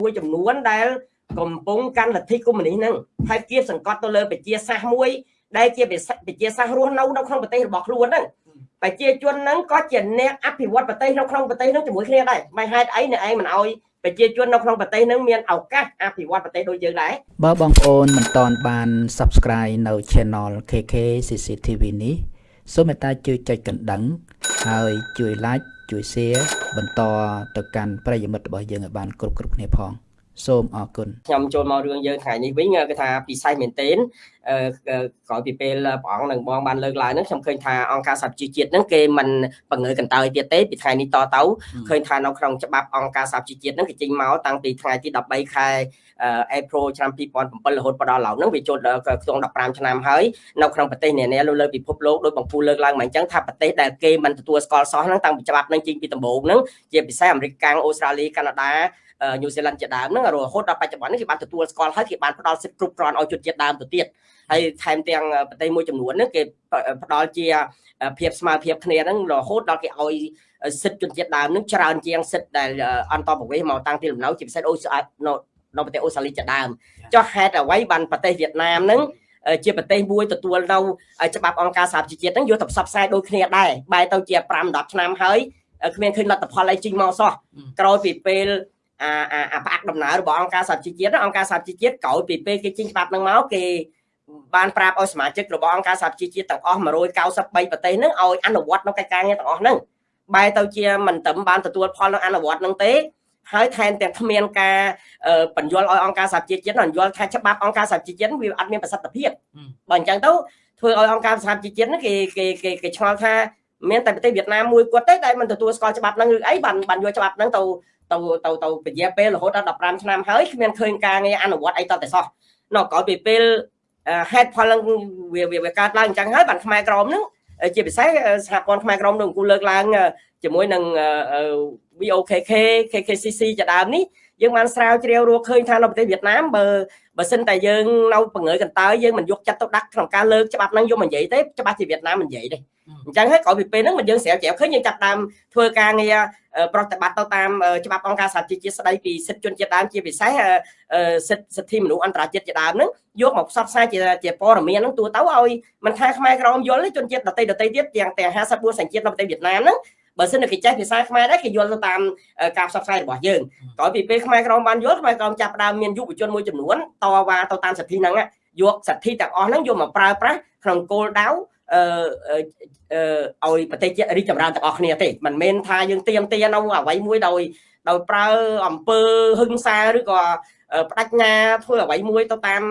មួយចំនួនដែលកំពុងកាន់លទ្ធិកុម្មុយនីសហ្នឹងហើយគៀបសង្កត់ទៅលើប្រជាសាសមួយ ដែលជាប្រជាសាសរស់នៅនៅក្នុងប្រទេសរបស់ខ្លួនហ្នឹងប្រជាជនហ្នឹងក៏ជាអ្នកអភិវឌ្ឍប្រទេសនៅក្នុងប្រទេសហ្នឹងជាមួយគ្នាដែរមិនហេតុអីអ្នកឯងមិនអោយប្រជាជននៅក្នុងប្រទេសហ្នឹងមានឱកាសអភិវឌ្ឍប្រទេសដូចយើងដែរបើបងប្អូនមិនទាន់បាន Subscribe នៅ Channel KK CCTV នេះសូមមេត្តាជួយចុចកណ្ដឹង ហើយជួយ Like ជួយ Share បន្តទៅកាន់ប្រិយមិត្តរបស់យើងឲ្យបានគ្រប់គ្រប់គ្នាផង។ សូមអរគុណខ្ញុំចូលមករឿងយើងថ្ងៃនេះវិញគឺថាពិសេសមែនទែនក្រោយពីពេលព្រះអង្គនឹងបងបានលើកឡើងហ្នឹងខ្ញុំឃើញថាអង្គការសហប្រជាជាតិហ្នឹងគេមិនបង្ើកន្តើយទៀតទេពីថ្ងៃនេះតទៅឃើញថានៅក្នុងច្បាប់អង្គការសហប្រជាជាតិហ្នឹងគេចេញមកតាំងពីថ្ងៃទី13ខែ April ឆ្នាំ2007រហូតដល់ឡើងហ្នឹងវាចូលដល់ក្នុង15ឆ្នាំហើយនៅក្នុងប្រទេសនានាលើលើពិភពលោកដោយបងពូលើកឡើងមកអញ្ចឹងថាប្រទេសដែលគេមិនទទួលស្គាល់សោះហ្នឹងតាំងពីច្បាប់ហ្នឹងចេញពីដំបូងហ្នឹងជាពិសេសអាមេរិកកាំងអូស្ត្រាលីកាណាដា ញូហ្សេឡង់ជាដើមហ្នឹងរហូតដល់បច្ចុប្បន្ននេះគេបានទទួលស្គាល់ហើយគេបានផ្ដល់សិទ្ធិគ្រប់គ្រាន់ឲ្យជនជាតិដើមទៅទៀតហើយថែមទាំងប្រទេសមួយចំនួនហ្នឹងគេផ្ដល់ជាភាពស្មើភាពគ្នាហ្នឹងរហូតដល់គេឲ្យសិទ្ធិជនជាតិដើមហ្នឹងច្រើនជាងសិទ្ធិដែលអន្តរប្រវេសមកតាំងពីលំនៅជាពិសេសអូនៅនៅប្រទេសអូស្ត្រាលីជាដើមចុះហេតុអ្វីបានប្រទេសវៀតណាមហ្នឹងជាប្រទេសមួយទទួលនៅច្បាប់អង្គការសហប្រជាជាតិហ្នឹងយកទៅផ្សព្វផ្សាយដូចគ្នាដែរបែរទៅជា5 10ឆ្នាំហើយគ្មានឃើញលទ្ធផលអីចេញមកសោះក្រោយពីពេល អាអាផ្អាកដំណើររបស់អង្គការសហជីវជាតិអង្គការសហជីវជាតិក្រោយពីពេលគេចេញច្បាប់នឹងមកគេបានប្រាប់ឲ្យសមាជិករបស់អង្គការសហជីវជាតិទាំងអស់193ប្រទេសហ្នឹងឲ្យអនុវត្តនៅកិច្ចការងារទាំងអស់ហ្នឹងបែរទៅជាមិនត្រឹមបានទទួលផលនៅអនុវត្តហ្នឹងទេហើយថែមទាំងគ្មានការបញ្យល់ឲ្យអង្គការសហជីវជាតិបញ្យល់ថាច្បាប់អង្គការសហជីវជាតិវាអត់មានប្រសិទ្ធភាពបើអញ្ចឹងទៅធ្វើឲ្យអង្គការសហជីវជាតិហ្នឹងគេគេគេឆ្ងល់ថា មានតែប្រទេសវៀតណាមមួយគាត់ទេដែលមិនទទួលស្គាល់ច្បាប់ហ្នឹងឬអីបានបានយកច្បាប់ហ្នឹងទៅទៅទៅទៅពជាពេលរហូតដល់15ឆ្នាំហើយគ្មានឃើញការងារអនុវត្តអីតតែសោះនៅក្រោយពីពេលហេតុផលនឹងវាវាកើតឡើងអញ្ចឹងហើយបានខ្មែរក្រមនឹងជាពិសេសសហព័ន្ធខ្មែរក្រមនឹងអង្គលើកឡើងជាមួយនឹង VOKK KKCC ជាដើមនេះយើងបានស្រាវជ្រាវរកឃើញថានៅប្រទេសវៀតណាមបើ បើសិនតែយើងនៅបង្ើយកន្តើយយើងមិនយកចិត្តទុកដាក់ក្នុងការលើកច្បាប់ហ្នឹងយកមកនិយាយទេច្បាប់ជាវៀតណាមមិននិយាយទេអញ្ចឹងហើយក្រោយពីពេលហ្នឹងមកយើងស្រាវជ្រាវឃើញយើងចាប់ដើមធ្វើការងារប្រតិបត្តិទៅតាមច្បាប់អង្គការសហជីវជាតិស្ដីពីសិទ្ធិជនជាតិដើមជាពិសេសសិទ្ធិសិទ្ធិមនុស្សអន្តរជាតិជាដើមហ្នឹងយកមកផ្សព្វផ្សាយជាជាព័ត៌មានហ្នឹងទូទៅឲ្យមិនថាខ្មែរក្រមយល់ទេជនជាតិដទៃដទៃទៀតទាំងទាំង54សញ្ជាតិនៅប្រទេសវៀតណាមហ្នឹង បើសិនគេចេះភាសាខ្មែរដែរគេយល់ទៅតាមការផ្សព្វផ្សាយរបស់យើងក្រោយពីពេលខ្មែរក្រមបានយល់ខ្មែរក្រមចាប់ផ្ដើមមានយុវជនមួយចំនួនតវ៉ាទៅតាមសិទ្ធិហ្នឹងយកសិទ្ធិទាំងអស់ហ្នឹងយកមកប្រើប្រាស់ក្នុងគោលដៅអឺឲ្យប្រទេសជាតិរីកចម្រើនទាំងអស់គ្នាទេមិនមែនថាយើងទៀមទានៅអ្វីមួយដោយដោយប្រើអំពើហឹង្សាឬក៏បដិញ្ញាធ្វើអ្វីមួយទៅតាម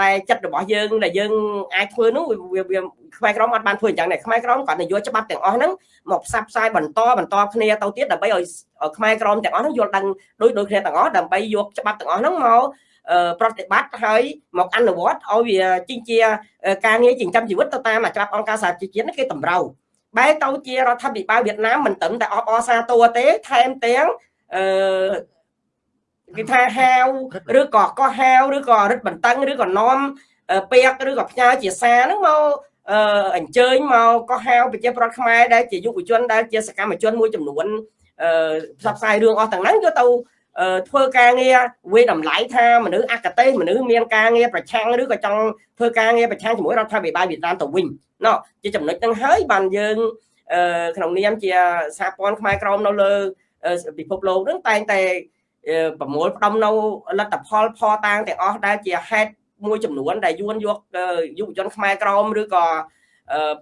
តែចិត្តរបស់យើងដែលយើងអាចធ្វើនោះវាខ្មែរក្រមអត់បានធ្វើអញ្ចឹងដែរខ្មែរក្រមគាត់ទៅយកច្បាប់ទាំងអស់ហ្នឹងមកផ្សព្វផ្សាយបន្តបន្តគ្នាទៅទៀតដើម្បីឲ្យខ្មែរក្រមទាំងអស់ហ្នឹងយល់ដឹងដូចដូចគ្នាទាំងអស់ដើម្បីយកច្បាប់ទាំងអស់ហ្នឹងមកប្រតិបត្តិហើយមកអនុវត្តឲ្យវាជាជាការងារចិញ្ចឹមជីវិតទៅតាមច្បាប់អង្គការសហជីវជាតិគេតម្រូវបែរទៅជារដ្ឋាភិបាលវៀតណាមមិនត្រឹមតែអបអរសាទរទេថែមទាំងអឺ គេថាហាវឬក៏កោះហាវឬក៏រឹតបន្តឹងឬក៏នាំពេកឬក៏ផ្ញើជាសារហ្នឹងមកអឺអញ្ជើញមកកោះហាវប្រជាប្រដ្ឋខ្មែរដែលជាយុវជនដែលជាសកម្មជនមួយចំនួនអឺផ្សព្វផ្សាយរឿងអស់ទាំងហ្នឹងយកទៅធ្វើការងារវាតម្លៃថាមនុស្សអកតេមនុស្សមានការងារប្រឆាំងឬក៏ចង់ធ្វើការងារប្រឆាំងជាមួយរដ្ឋាភិបាលវៀតណាមទៅវិញណោះជាចំណុចហ្នឹងហើយបានយើងក្នុងនាមជាសហព័ន្ធខ្មែរក្រមនៅលើពិភពលោកហ្នឹងតែងតែ ប្រមូលផ្ដុំនៅលទ្ធផលផតាងទាំងអស់ដែលជាហេតុមួយចំនួន ដែលយួនយកយុវជនខ្មែរក្រមឬក៏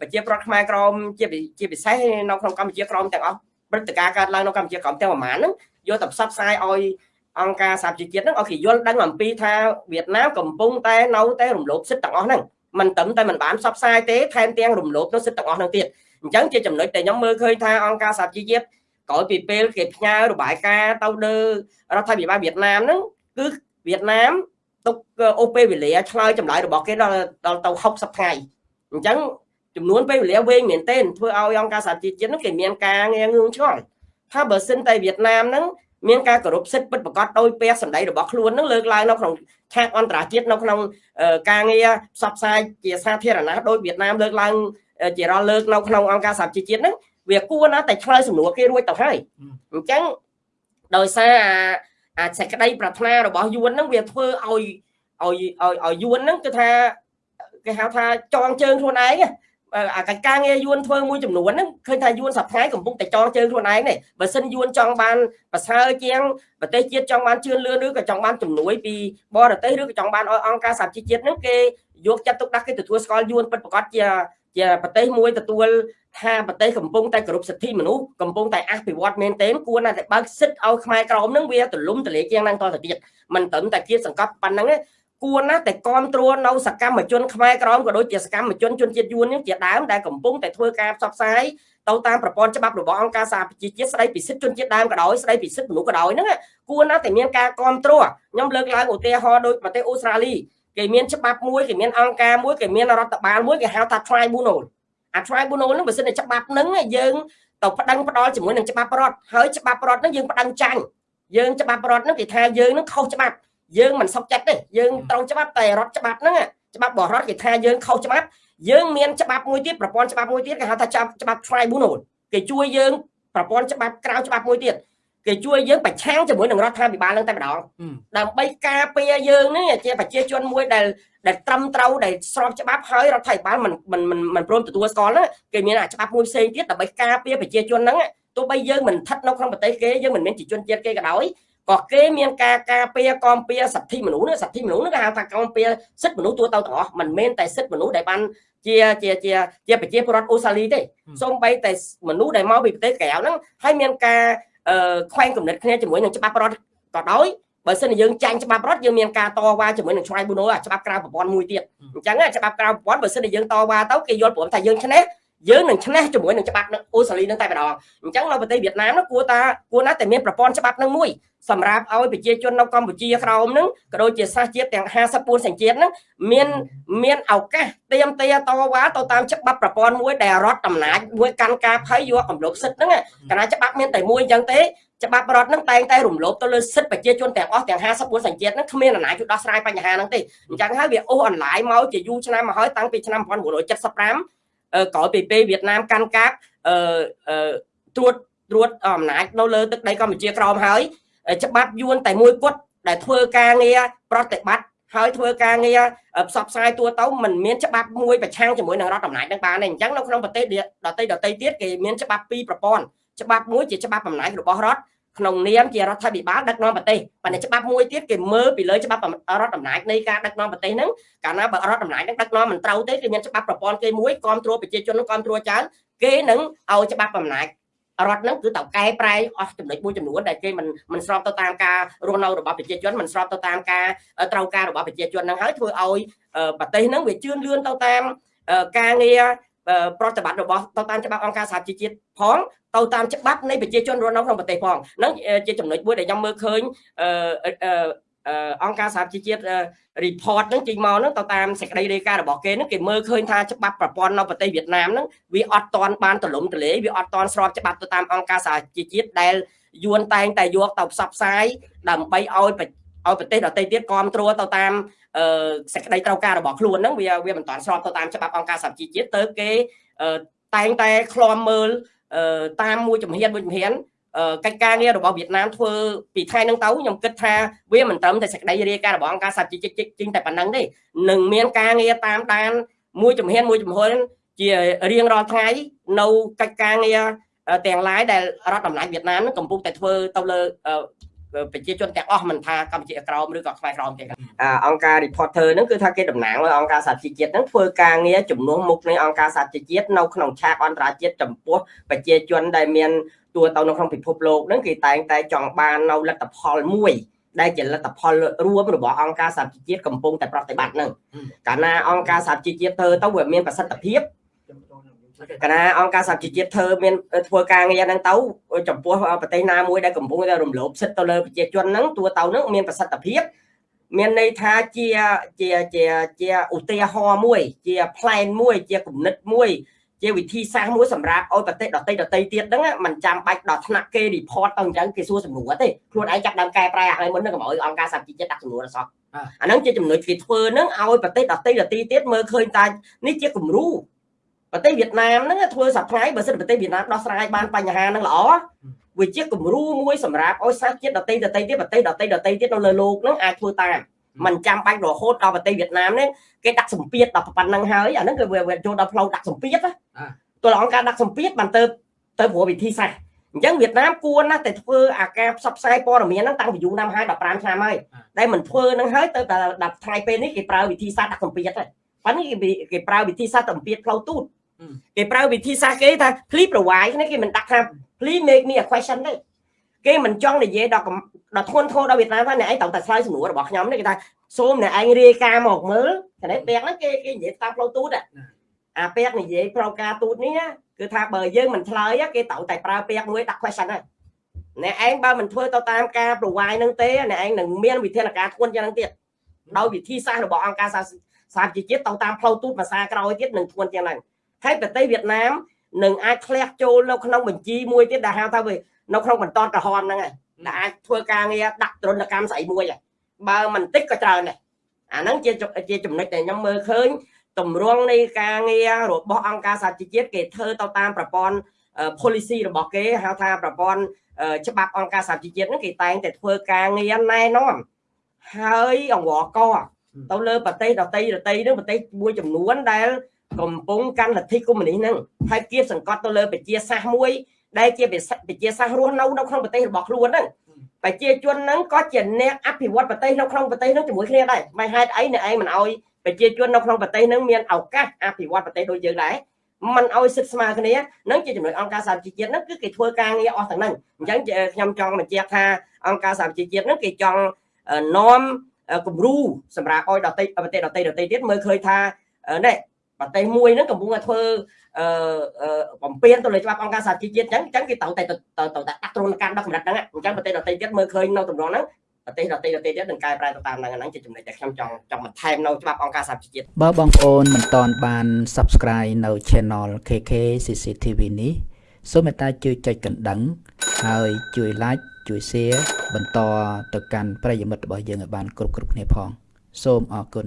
ប្រជាប្រដ្ឋខ្មែរក្រមជាជាពិសេសនៅក្នុងកម្ពុជាក្រមទាំងអស់ព្រឹត្តិការណ៍កើតឡើងនៅកម្ពុជាក្រមទាំងប្រមាណហ្នឹងយកទៅផ្សព្វផ្សាយឲ្យអង្គការសហជីវជាតិហ្នឹងឲ្យគេយល់ដឹងអំពីថាវៀតណាមកំពុងតែនៅតែរំលោភសិទ្ធិទាំងអស់ហ្នឹងមិនត្រឹមតែមិនបានផ្សព្វផ្សាយទេថែមទាំងរំលោភនៅសិទ្ធិទាំងអស់ហ្នឹងទៀតអញ្ចឹងជាចំណុចដែលខ្ញុំមើលឃើញថាអង្គការសហជីវជាតិ ក្រោយពីពេលគេផ្ញើរបាយការណ៍ទៅលើរដ្ឋាភិបាលវៀតណាមហ្នឹងគឺវៀតណាមទុកអូពេលវេលាឆ្លើយចម្លើយរបស់គេដល់ដល់ទៅ60ថ្ងៃអញ្ចឹងចំនួនពេលវេលាវែងមែនទែនធ្វើឲ្យអង្គការសហជីវជាតិហ្នឹងគេមានការងារងឿងឆ្ងល់ថាបើសិនតែវៀតណាមហ្នឹងមានការគោរពសិទ្ធិពិតប្រាកដដោយពេលសម្ដីរបស់ខ្លួននឹងលើកឡើងនៅក្នុងឆាកអន្តរជាតិនៅក្នុងការងារផ្សព្វផ្សាយជាសាធារណៈដោយវៀតណាមលើកឡើងជារាល់លើកនៅក្នុងអង្គការសហជីវជាតិហ្នឹង វាគួរណាស់តែឆ្លើយសំណួរគេរួចទៅហើយអញ្ចឹងដោយសារអាចសេចក្តីប្រាថ្នារបស់យួនហ្នឹងវាធ្វើឲ្យឲ្យឲ្យឲ្យយួនហ្នឹងគឺថាគេហៅថាចងជើងខ្លួនឯងអាកិច្ចការងារយួនធ្វើមួយចំនួនហ្នឹងឃើញថាយួនសប្តាហ៍កំពុងតែចងជើងខ្លួនឯងនេះបើសិនយួនចង់បានប្រសើរជាងប្រទេសជាតិចង់បានជឿនលឿនឬក៏ចង់បានជំនួយពីបរទេសឬក៏ចង់បានឲ្យអង្គការសហជីវជាតិហ្នឹងគេយកចិត្តទុកដាក់គេទទួលស្គាល់យួនពិតប្រាកដជា ជាប្រទេសមួយទទួលថាប្រទេសកំពុងតែគោរពសិទ្ធិមនុស្សកំពុងតែអភិវឌ្ឍមែនទែនគួរណាស់តែបើកសិទ្ធឲ្យខ្មែរក្រមនឹងវាទលំទលាជាងហ្នឹងតទៅទៀតមិនត្រឹមតែគៀតសង្កត់ប៉ុណ្ណឹងទេគួរណាស់តែគ្រប់គ្រងនៅសកម្មជនខ្មែរក្រមក៏ដូចជាសកម្មជនជនជាតិយួននេះជាដើមដែលកំពុងតែធ្វើការផ្សព្វផ្សាយទៅតាមប្រព័ន្ធច្បាប់របស់អង្គការសហប្រជាជាតិស្ដីពីសិទ្ធិជនជាតិដើមក៏ដោយស្ដីពីសិទ្ធិមនុស្សក៏ដោយហ្នឹងគួរណាស់តែមានការគ្រប់គ្រងខ្ញុំលើកឡើងឧទាហរណ៍ដូចប្រទេសអូស្ត្រាលី គេមានច្បាប់មួយគេមានអង្គការមួយគេមានរដ្ឋបាលមួយគេហៅថា tribunal អា tribunal ហ្នឹងបើសិនតែច្បាប់ហ្នឹងយើងទៅប្តឹងផ្ដាល់ជាមួយនឹងច្បាប់រដ្ឋហើយច្បាប់រដ្ឋហ្នឹងយើងប្តឹងចាញ់យើងច្បាប់រដ្ឋហ្នឹងគេថាយើងហ្នឹងខុសច្បាប់យើងមិនសុខចិត្តទេយើងត្រូវច្បាប់តែរដ្ឋច្បាប់ហ្នឹងច្បាប់បរដ្ឋគេថាយើងខុសច្បាប់យើងមានច្បាប់មួយទៀតប្រព័ន្ធច្បាប់មួយទៀតគេហៅថាច្បាប់ tribunal គេជួយយើងប្រព័ន្ធច្បាប់ក្រៅច្បាប់មួយទៀត គេជួយយើងប្រឆាំងជាមួយនឹងរដ្ឋាភិបាលនឹងតែម្ដងដើម្បីការពារយើងនេះជាប្រជាជនមួយដែលដែលត្រឹមត្រូវដែលស្របច្បាប់ហើយរដ្ឋាភិបាលមិនមិនមិនព្រមទទួលស្គាល់គេមានអាច្បាប់មួយផ្សេងទៀតដើម្បីការពារប្រជាជនហ្នឹងទោះបីយើងមិនស្ថិតនៅក្នុងប្រទេសគេយើងមិនមានជាជនជាតិគេក៏ដោយក៏គេមានការការពារគាំពារសិទ្ធិមនុស្សនេះសិទ្ធិមនុស្សនេះគេហៅថាគាំពារសិទ្ធិមនុស្សទូទៅទាំងអស់មិនមែនតែសិទ្ធិមនុស្សដែលបានជាជាជាជាប្រជាពលរដ្ឋអូស្ត្រាលីទេសូម្បីតែមនុស្សដែលមកពីប្រទេសក្រៅហ្នឹងហើយមានការ ខ្វែងគំនិតគ្នាជាមួយនឹងច្បាប់រដ្ឋក៏ដោយបើសិនជាយើងចាញ់ច្បាប់រដ្ឋយើងមានការតវ៉ាជាមួយនឹង tribunal ច្បាប់ក្រៅប្រព័ន្ធមួយទៀតអញ្ចឹងច្បាប់ក្រៅប្រព័ន្ធបើសិនជាយើងតវ៉ាទៅគេយល់ព្រមថាយើងឈ្នះ យើងនឹងឈ្នះជាមួយនឹងច្បាប់អូស្ត្រាលីនឹងតែម្ដងអញ្ចឹងនៅប្រទេសវៀតណាមនោះគួរតាគួរណាស់តែមានប្រព័ន្ធច្បាប់នឹងមួយសម្រាប់ឲ្យប្រជាជននៅកម្ពុជាក្រោមនឹងក៏ដូចជាសាសជាតិទាំង54សញ្ជាតិនឹងមានមានឱកាសเตรียมតេតវ៉ាទៅតាមច្បាប់ប្រព័ន្ធមួយដែលរដ្ឋអំណាចមួយកាន់ការភ័យយកកំលុកសិទ្ធហ្នឹងកាលណាច្បាប់មានតែមួយអញ្ចឹងទេច្បាប់រដ្ឋនឹងតែងតែរំលោភទៅលើសិទ្ធិប្រជាជនទាំងអស់ទាំង54សញ្ជាតិនឹងគ្មានអំណាចជួយដោះស្រាយបញ្ហាហ្នឹងទេអញ្ចឹងហើយវាអូសអនឡាញមកជាយូរឆ្នាំមកហើយតាំងពីឆ្នាំ1975 ក្រោយពីពេលវៀតណាមកាន់កាប់អឺត្រួតត្រួតអំណាចនៅលើទឹកដីកម្ពុជាក្រោមហើយច្បាប់យួនតែមួយគត់ដែលធ្វើការងារប្រតិបត្តិហើយធ្វើការងារផ្សព្វផ្សាយទូទៅมันមានច្បាប់មួយប្រឆាំងជាមួយនឹងរដ្ឋអំណាចនឹងបានទេអញ្ចឹងនៅក្នុងប្រទេសដទៃដទៃទៀតគេមានច្បាប់ពីរប្រព័ន្ធច្បាប់មួយជាច្បាប់អំណាចរបស់រដ្ឋ ក្នុងនាមជារដ្ឋាភិបាលដឹកនាំប្រទេសប៉ុន្តែច្បាប់មួយទៀតគេមើលពីលើច្បាប់រដ្ឋអំណាចនៃការដឹកនាំប្រទេសហ្នឹងកាលណាបើរដ្ឋអំណាចហ្នឹងដឹកនាំមិនត្រូវទេគេមានច្បាប់ប្រព័ន្ធគេមួយគ្រប់គ្រងប្រជាជននឹងគ្រប់គ្រងច្រើនគេនឹងឲ្យច្បាប់អំណាចរដ្ឋនឹងគឺតើកែប្រែអស់ចំណុចមួយចំនួនដែលគេមិនមិនស្របទៅតាមការរស់នៅរបស់ប្រជាជនមិនស្របទៅតាមការត្រូវការរបស់ប្រជាជននឹងហើយធ្វើឲ្យប្រទេសនឹងវាជឿនលឿនទៅតាមការងារ ប្រតិបត្តិរបស់ទៅតាមច្បាប់អង្គការសហជីវជាតិផងទៅតាមច្បាប់នៃប្រជាជនរស់នៅក្នុងប្រទេសផងហ្នឹងជាចំណុចមួយដែលខ្ញុំមើលឃើញអង្គការសហជីវជាតិ report ហ្នឹងចេញមកហ្នឹងទៅតាមសេចក្តីរាយការណ៍របស់គេហ្នឹងគេមើលឃើញថាច្បាប់ប្រព័ន្ធនៅប្រទេសវៀតណាមហ្នឹងវាអត់ទាន់បានទលំទលាយវាអត់ទាន់ស្របច្បាប់ទៅតាមអង្គការសហជីវជាតិដែលយួនតែងតែយកទៅផ្សព្វផ្សាយដើម្បីឲ្យ ឲ្យប្រទេសដទៃទៀតគ្រប់គ្រងទៅតាមសេចក្តីត្រូវការរបស់ខ្លួនហ្នឹងវាវាមិនតាន់ស្របទៅតាមច្បាប់អង្គការសហជីវជាតិទៅគេតែងតែឃ្លាំមើលតាមមួយជំហានមួយជំហានកិច្ចការងាររបស់វៀតណាមធ្វើពីថ្ងៃហ្នឹងទៅខ្ញុំគិតថាវាមិនត្រឹមតែសេចក្តីរាយការណ៍របស់អង្គការសហជីវជាតិជាងតែប៉ុណ្្នឹងទេនឹងមានការងារតាមដានមួយជំហានមួយជំហានជារៀងរាល់ថ្ងៃនៅកិច្ចការងារទាំងឡាយដែលរដ្ឋអំណាចវៀតណាមកំពុងតែធ្វើទៅលើ ប្រជាជនទាំងអស់មិនថាកម្ពុជាក្រោមឬក៏ខ្មែរក្រោមទេអង្គការ reporter ហ្នឹងគឺថាគេតំណាងឲ្យអង្គការសហជីវជាតិហ្នឹងធ្វើការងារជំនួសមុខនៃអង្គការសហជីវជាតិនៅក្នុងឆាកអន្តរជាតិចំពោះប្រជាជនដែលមានទួទៅនៅក្នុងពិភពលោកហ្នឹងគេតែងតែចង់បាននៅលទ្ធផលមួយដែលជាលទ្ធផលរួមរបស់អង្គការសហជីវជាតិកំពុងតែប្រតិបត្តិហ្នឹងកាលណាអង្គការសហជីវជាតិធ្វើទៅវាមានប្រសិទ្ធភាព កណាអង្គការសហជីវជាតិធ្វើមានធ្វើការងារហ្នឹងទៅចំពោះប្រទេសណាមួយដែលកំពុងតែរំលោភសិទ្ធិទៅលើប្រជាជនហ្នឹងទួទៅហ្នឹងមានប្រសិទ្ធភាពមានន័យថាជាជាជាជាឧទាហរណ៍មួយ ជា plan មួយជាគំនិតមួយ ជាវិធីសាស្ត្រមួយសម្រាប់ឲ្យប្រទេសដតីដតីទៀតហ្នឹងมันចាំបាច់ដល់ថ្នាក់គេ report ទៅអញ្ចឹងគេសួរសំណួរទេខ្លួនឯងចាប់ដើមកែប្រែអាហ្នឹងមុនហ្នឹងកុំឲ្យអង្គការសហជីវជាតិដាក់សំណួរអសោះអាហ្នឹងជាចំណុចគេធ្វើហ្នឹងឲ្យប្រទេសដតីដតីទៀតមើលឃើញថានេះជាគំរូ ប្រទេសវៀតណាមហ្នឹងធ្វើសប្តាហ៍បើសិនប្រទេសវៀតណាមដោះស្រាយបានបញ្ហាហ្នឹងល្អ វាជាគំរូមួយសម្រាប់ឲ្យសាសជាតិដតីដតីទៀតប្រទេសដតីដតីទៀតនៅលើโลกហ្នឹងអាចធ្វើតាមมันចាំបាច់រហូតដល់ប្រទេសវៀតណាមនេះគេដាក់សម្ពាធដល់ប៉ុណ្្នឹងហើយអាហ្នឹងគឺវាចូលដល់ផ្លូវដាក់សម្ពាធណាទល់អង្គការដាក់សម្ពាធបានទៅទៅព្រោះវិធីសាស្ត្រអញ្ចឹងវៀតណាមគួរណាស់តែធ្វើអាការផ្សព្វផ្សាយព័ត៌មានហ្នឹងតាំងពីយូរណាស់ហើយ15ឆ្នាំហើយតែមិនធ្វើហ្នឹងហើយទៅតែដល់ថ្ងៃពេលនេះគេប្រើវិធីសាស្ត្រដាក់សម្ពាធហើយប៉ុន្តែគេគេប្រើវិធីសាស្ត្រសម្ពាធផ្លូវទូត គេប្រើវិធីសាស្ត្រគេថា please provide នេះគេមិនដាក់ថា please make me a question ទេគេមិនចង់និយាយដល់ដល់ធ្ងន់ធ្ងរដល់វៀតណាមថាអ្នកឯងត្រូវតែឆ្លើយសំណួររបស់ខ្ញុំនេះគេថាសូមអ្នកឯងរាយការណ៍មកមើលតែពាក់ហ្នឹងគេគេនិយាយតាមផ្លូវទូតអាពាក់និយាយប្រការទូតនេះគឺថាបើយើងមិនឆ្លើយគេត្រូវតែប្រើពាក្យមួយដាក់ question ហើយអ្នកឯងបើមិនធ្វើទៅតាមការ provide នឹងទេអ្នកឯងនឹងមានវិធានការធ្ងន់យ៉ាងហ្នឹងទៀតដោយវិធីសាស្ត្ររបស់អង្គការសហជីវជាតិទៅតាមផ្លូវទូតភាសាក្រោយទៀតនឹងធ្ងន់យ៉ាងហ្នឹង ហើយប្រទេសវៀតណាមនឹងអាចធ្លាក់ចូលនៅក្នុងបញ្ជីមួយទៀតដែលហៅថានៅក្នុងបន្តក្រហមហ្នឹងហើយដែលអាចធ្វើការងារដាក់ទរណកម្មស្អីមួយបើមិនតិចក៏ច្រើនដែរអាហ្នឹងជាជាចំណុចដែលខ្ញុំមើលឃើញតម្រង់នៃការងាររបស់អង្គការសហជីវជាតិគេធ្វើទៅតាមប្រព័ន្ធ policy របស់គេហៅថាប្រព័ន្ធច្បាប់អង្គការសហជីវជាតិហ្នឹងគេតែងតែធ្វើការងារណែនាំហើយអង្វរកទៅលើប្រទេសដតីដតីហ្នឹងប្រទេសមួយចំនួនដែល កំពុងកាន់លទ្ធិកុម្មុយនីសហ្នឹងហើយគៀបសង្កត់ទៅលើប្រជាសាសមួយ ដែលជាប្រជាសាសរស់នៅនៅក្នុងប្រទេសរបស់ខ្លួនហ្នឹងប្រជាជនហ្នឹងក៏ជាអ្នកអភិវឌ្ឍប្រទេសនៅក្នុងប្រទេសហ្នឹងជាមួយគ្នាដែរមិនហេតុអីអ្នកឯងមិនអោយប្រជាជននៅក្នុងប្រទេសហ្នឹងមានឱកាសអភិវឌ្ឍប្រទេសដូចយើងដែរมันឲ្យសិទ្ធស្មើគ្នានឹងជាចំណុចអង្គការសហជីវជាតិហ្នឹងគឺគេធ្វើការងារអស់ទាំងហ្នឹងអញ្ចឹងខ្ញុំចង់បញ្ជាក់ថាអង្គការសហជីវជាតិហ្នឹងគេចង់នាំគំរូសម្រាប់ឲ្យដតីប្រទេសដតីដតីទៀតមើលឃើញថានេះ ប្រទេសមួយហ្នឹងកំពុងតែធ្វើអឺបំពេញទៅលើច្បាប់អង្គការសហជីវជាតិអញ្ចឹងអញ្ចឹងគេត្រូវតែត្រូវតែដាក់ទ្រនកម្មដល់កម្រិតហ្នឹងអញ្ចឹងប្រទេសដទៃទៀតមើលឃើញនៅទម្រង់ហ្នឹងប្រទេសដទៃដទៃទៀតនឹងកែប្រែទៅតាមហ្នឹងហ្នឹងជាចំណុចដែលខ្ញុំចង់ចង់បន្ថែមនៅច្បាប់អង្គការសហជីវជាតិបើបងប្អូនមិនទាន់បាន Subscribe នៅ Channel KK CCTV នេះសូមមេត្តាជួយចុចកណ្ដឹង ហើយជួយ Like ជួយ Share បន្តទៅកាន់ប្រិយមិត្តរបស់យើងឲ្យបានគ្រប់គ្រប់គ្នាផង សូមអរគុណ